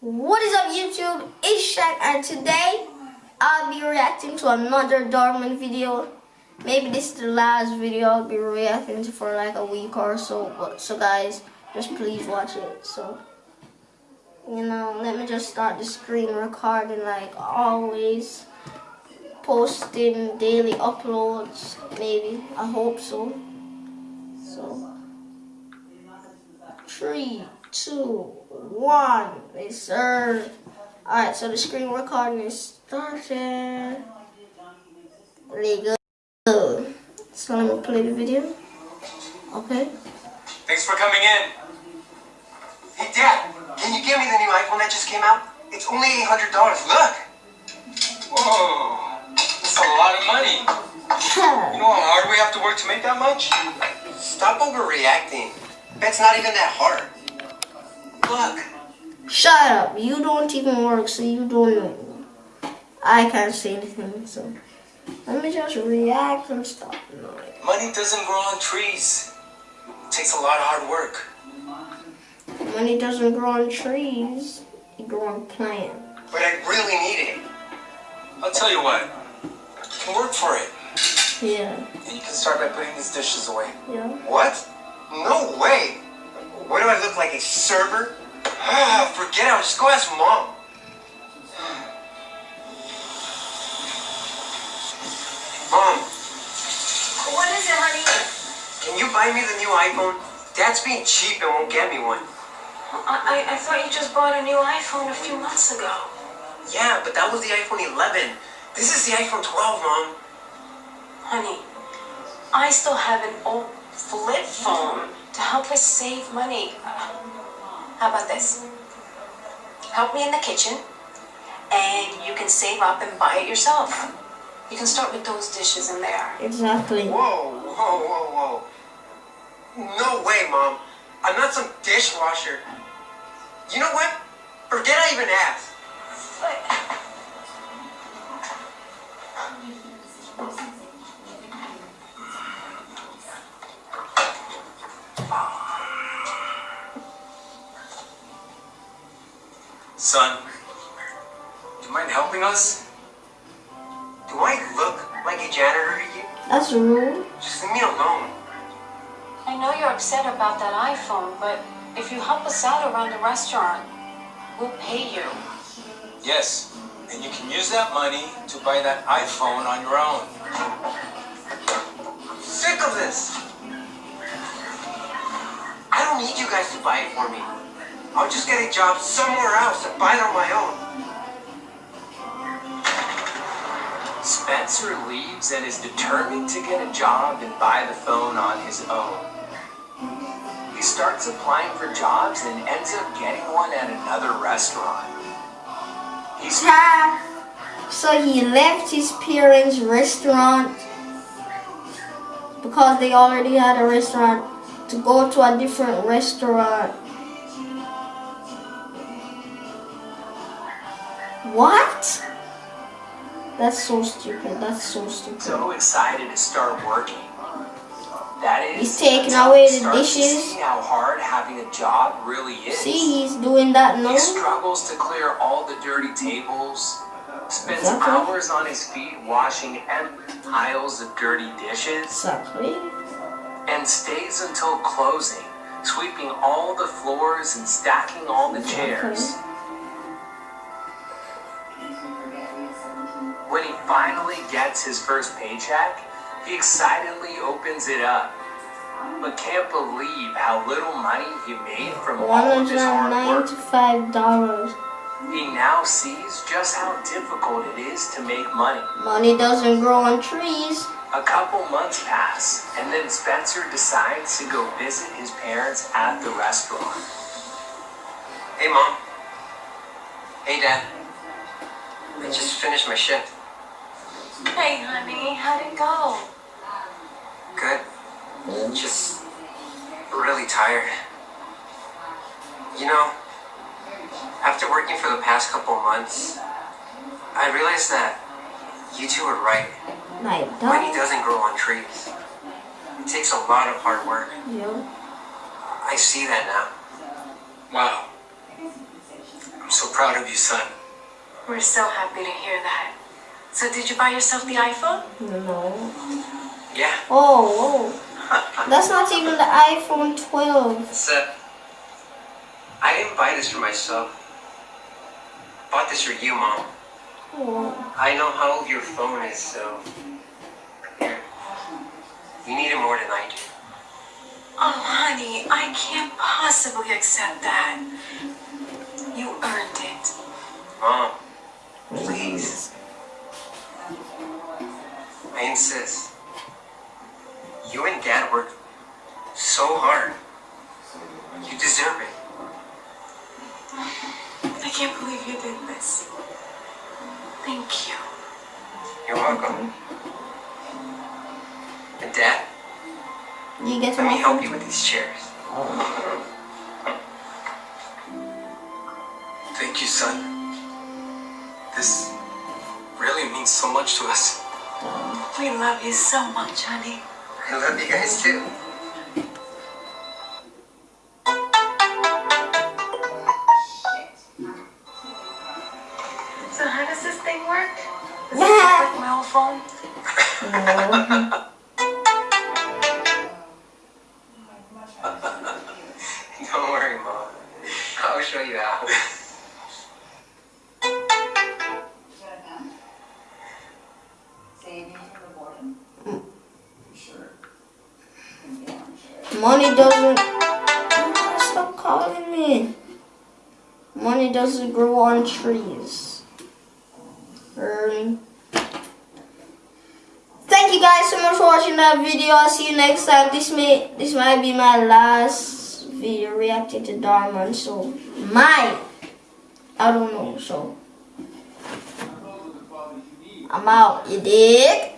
What is up YouTube? It's Shaq and today I'll be reacting to another Dhar Mann video. Maybe this is the last video I'll be reacting to for like a week or so. But so guys, just please watch it. So you know, let me just start the screen recording like always. Posting daily uploads, maybe. I hope so. So three, two, one. Yes, sir. Alright, so the screen recording is started. There go. So let me play the video. Okay. Thanks for coming in. Hey, Dad, can you give me the new iPhone that just came out? It's only $800. Look! Whoa, that's a lot of money. You know how hard we have to work to make that much? Stop overreacting. That's not even that hard. Look. Shut up. You don't even work, so you don't know. I can't say anything, so let me just react and stop. Money doesn't grow on trees. It takes a lot of hard work. Money doesn't grow on trees. It grows on plants. But I really need it. I'll tell you what. You can work for it. Yeah. And you can start by putting these dishes away. Yeah. What? No way. What do I look like, a server? Ah, Forget it. I'll Just go ask mom. Mom, What is it, honey? can you buy me the new iPhone? Dad's being cheap and won't get me one. I, I, I thought you just bought a new iPhone a few months ago. Yeah, but that was the iPhone 11. This is the iPhone 12, Mom. Honey, I still have an old flip phone to help us save money. How about this? Help me in the kitchen, and you can save up and buy it yourself. You can start with those dishes in there. Exactly. Whoa, whoa, whoa, whoa. No way, Mom. I'm not some dishwasher. You know what? Forget I even asked. But Son, do you mind helping us? Do I look like a janitor to you? That's rude. Just leave me alone. I know you're upset about that iPhone, but if you help us out around the restaurant, we'll pay you. Yes. And you can use that money to buy that iPhone on your own. I'm sick of this. I don't need you guys to buy it for me. I'll just get a job somewhere else and buy it on my own. Spencer leaves and is determined to get a job and buy the phone on his own. He starts applying for jobs and ends up getting one at another restaurant. He's Ha! So he left his parents' restaurant because they already had a restaurant to go to a different restaurant. What? That's so stupid. That's so stupid. so excited to start working. That is, He's taking away the dishes. See how hard having a job really is. See, he's doing that now. He struggles to clear all the dirty tables, spends Exactly. hours on his feet washing empty piles of dirty dishes, Exactly. and stays until closing, sweeping all the floors and stacking all the chairs. When he finally gets his first paycheck, he excitedly opens it up, but can't believe how little money he made from all One of his hundred hard work. ninety-five dollars. He now sees just how difficult it is to make money. Money doesn't grow on trees. A couple months pass, and then Spencer decides to go visit his parents at the restaurant. Hey, Mom. Hey, Dad. I just finished my shift. Hey, honey, how'd it go? Good. Just really tired. You know, after working for the past couple of months, I realized that you two are right. My Money doesn't grow on trees. It takes a lot of hard work. Yeah. I see that now. Wow. I'm so proud of you, son. We're so happy to hear that. So did you buy yourself the iPhone? No. Yeah. Oh, whoa. That's not even the iPhone 12. It's, uh, I didn't buy this for myself. Bought this for you, Mom. Oh. I know how old your phone is, so. Here. You need it more than I do. Oh, honey, I can't possibly accept that. You earned it. Mom, please. I insist. You and Dad worked so hard. You deserve it. I can't believe you did this. Thank you. You're welcome. And Dad, You get let me help you with these chairs. Thank you, son. This really means so much to us. We love you so much, honey. I love you guys too. So how does this thing work? Does it Yeah. work like my old phone? No. Don't worry, Mom. I'll show you how. Money doesn't. Stop calling me. Money doesn't grow on trees. Really? Thank you guys so much for watching that video. I'll see you next time. This may this might be my last video reacting to Dhar Mann. So my I don't know. So I'm out. You dig?